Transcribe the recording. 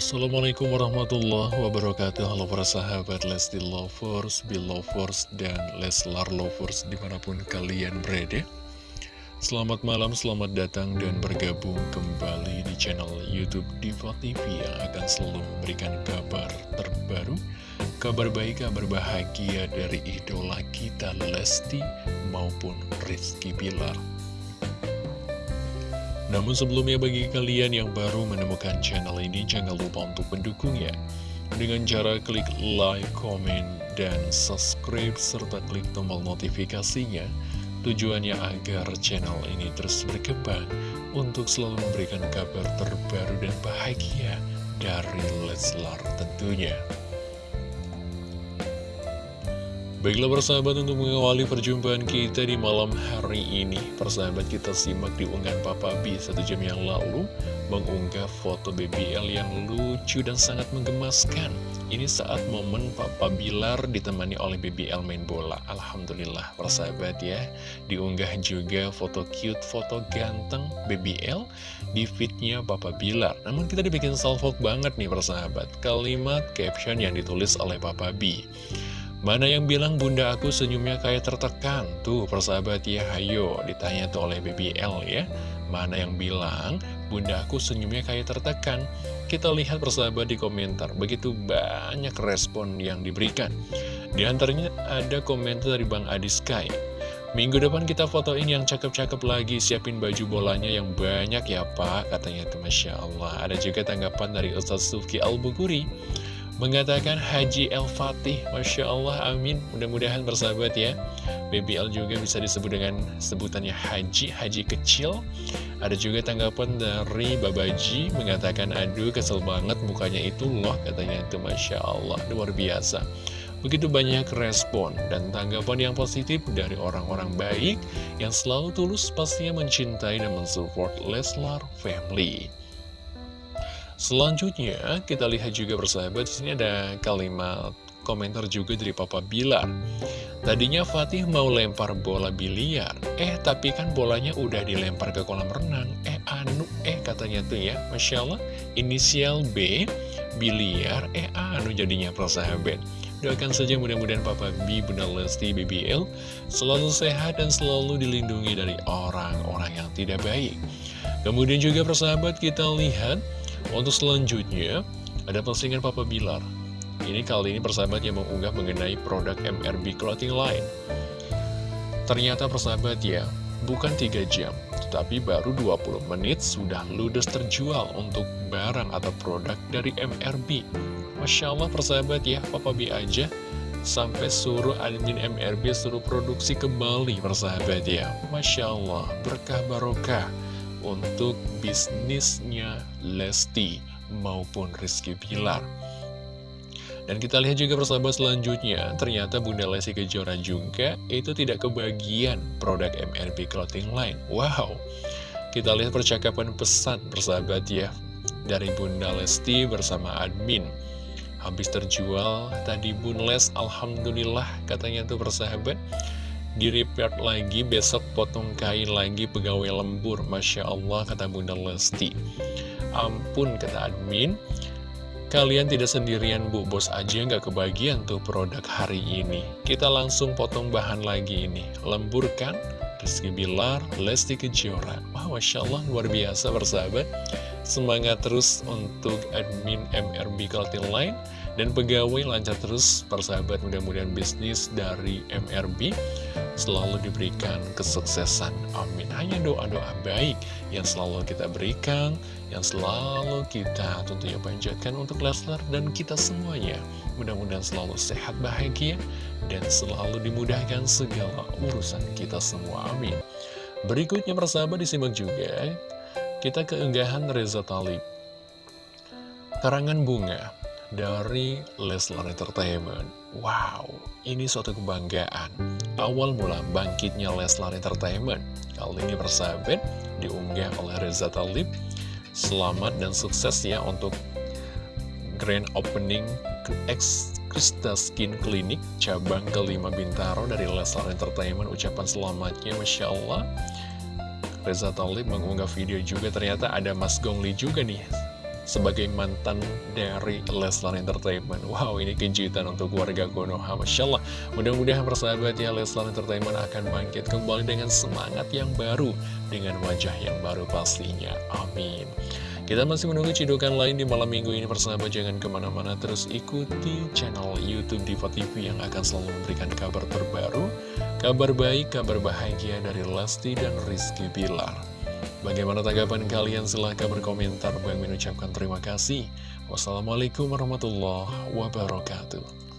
Assalamualaikum warahmatullahi wabarakatuh. Halo para sahabat Lesti Lovers, Belovers, dan Leslar Lovers di mana pun kalian berada. Selamat malam, selamat datang dan bergabung kembali di channel Youtube Diva TV Yang akan selalu memberikan kabar terbaru Kabar baik, kabar bahagia dari idola kita Lesti maupun Rizky Pilar namun sebelumnya bagi kalian yang baru menemukan channel ini jangan lupa untuk mendukung ya Dengan cara klik like, comment, dan subscribe serta klik tombol notifikasinya. Tujuannya agar channel ini terus berkembang untuk selalu memberikan kabar terbaru dan bahagia dari Leslar tentunya Baiklah persahabat untuk mengawali perjumpaan kita di malam hari ini. Persahabat kita simak di unggahan Papa B satu jam yang lalu Mengunggah foto BBL yang lucu dan sangat menggemaskan. Ini saat momen Papa Bilar ditemani oleh BBL main bola. Alhamdulillah persahabat ya. Diunggah juga foto cute, foto ganteng BBL di fitnya Papa Bilar. Namun kita dibikin salvok banget nih persahabat. Kalimat caption yang ditulis oleh Papa B Mana yang bilang bunda aku senyumnya kayak tertekan? Tuh persahabat ya, hayo ditanya tuh oleh BBL ya. Mana yang bilang bunda aku senyumnya kayak tertekan? Kita lihat persahabat di komentar, begitu banyak respon yang diberikan. Di antaranya ada komentar dari Bang Adi Sky. Minggu depan kita fotoin yang cakep-cakep lagi, siapin baju bolanya yang banyak ya pak, katanya tuh Masya Allah. Ada juga tanggapan dari Ustaz Sufki Al-Buguri. Mengatakan Haji El Fatih Masya Allah amin. Mudah-mudahan bersahabat ya. BBL juga bisa disebut dengan sebutannya Haji Haji kecil. Ada juga tanggapan dari Babaji Mengatakan aduh kesel banget mukanya itu loh Katanya itu Masya Allah Luar biasa. Begitu banyak respon dan tanggapan yang positif dari orang-orang baik Yang selalu tulus pastinya mencintai dan mensupport Leslar Family Selanjutnya, kita lihat juga bersahabat, di sini ada kalimat komentar juga dari Papa Bilar. Tadinya Fatih mau lempar bola biliar, eh tapi kan bolanya udah dilempar ke kolam renang. Eh anu, eh katanya tuh ya, Masya Allah, inisial B, biliar, eh anu jadinya persahabat. Doakan saja mudah-mudahan Papa B, Bunda Lesti, BBL selalu sehat dan selalu dilindungi dari orang-orang yang tidak baik. Kemudian juga persahabat kita lihat untuk selanjutnya, ada postingan Papa Bilar. Ini kali ini persahabat yang mengunggah mengenai produk MRB Clothing Line. Ternyata persahabat ya, bukan 3 jam, tetapi baru 20 menit sudah ludes terjual untuk barang atau produk dari MRB. Masya Allah persahabat ya, Papa B aja sampai suruh admin MRB suruh produksi kembali persahabat ya. Masya Allah, berkah barokah untuk bisnisnya Lesti maupun Rizky Pilar. Dan kita lihat juga persahabat selanjutnya, ternyata Bunda Lesti Kejora juga itu tidak kebagian produk MRB Clothing Line. Wow, kita lihat percakapan pesan persahabat ya, dari Bunda Lesti bersama admin. Habis terjual tadi Bun Les, Alhamdulillah katanya tuh persahabat di lagi besok potong kain lagi pegawai lembur Masya Allah kata Bunda Lesti. Ampun kata admin. Kalian tidak sendirian bu. Bos aja nggak kebagian tuh produk hari ini. Kita langsung potong bahan lagi ini. Lembur kan? Rizky Bilar, Lesti Kejora. Wah Masya Allah luar biasa bersahabat. Semangat terus untuk admin MRB Clothing Line dan pegawai lancar terus persahabat mudah-mudahan bisnis dari MRB selalu diberikan kesuksesan. Amin. Hanya doa-doa baik yang selalu kita berikan yang selalu kita tentunya panjatkan untuk Leslar dan kita semuanya. Mudah-mudahan selalu sehat bahagia dan selalu dimudahkan segala urusan kita semua. Amin. Berikutnya persahabat disimak juga kita keenggahan Reza Talib. Karangan bunga dari Leslar Entertainment. Wow, ini suatu kebanggaan. Awal mula bangkitnya Leslar Entertainment. Kali ini bersahabat diunggah oleh Reza Talib. Selamat dan sukses ya untuk grand opening X Krista Skin Clinic cabang kelima Bintaro dari Leslar Entertainment. Ucapan selamatnya Masya Allah. Reza Talib mengunggah video juga ternyata ada Mas Gongli juga nih sebagai mantan dari Leslar Entertainment. Wow, ini kejutan untuk warga Konoha. Masya Allah, mudah-mudahan persahabat ya Leslar Entertainment akan bangkit kembali dengan semangat yang baru, dengan wajah yang baru pastinya. Amin. Kita masih menunggu cidukan lain di malam minggu ini persahabat jangan ke mana-mana terus ikuti channel Youtube Diva TV yang akan selalu memberikan kabar terbaru, kabar baik, kabar bahagia dari Lesti dan Rizky Bilar. Bagaimana tanggapan kalian? Silahkan berkomentar. Bang mengucapkan terima kasih. Wassalamualaikum warahmatullahi wabarakatuh.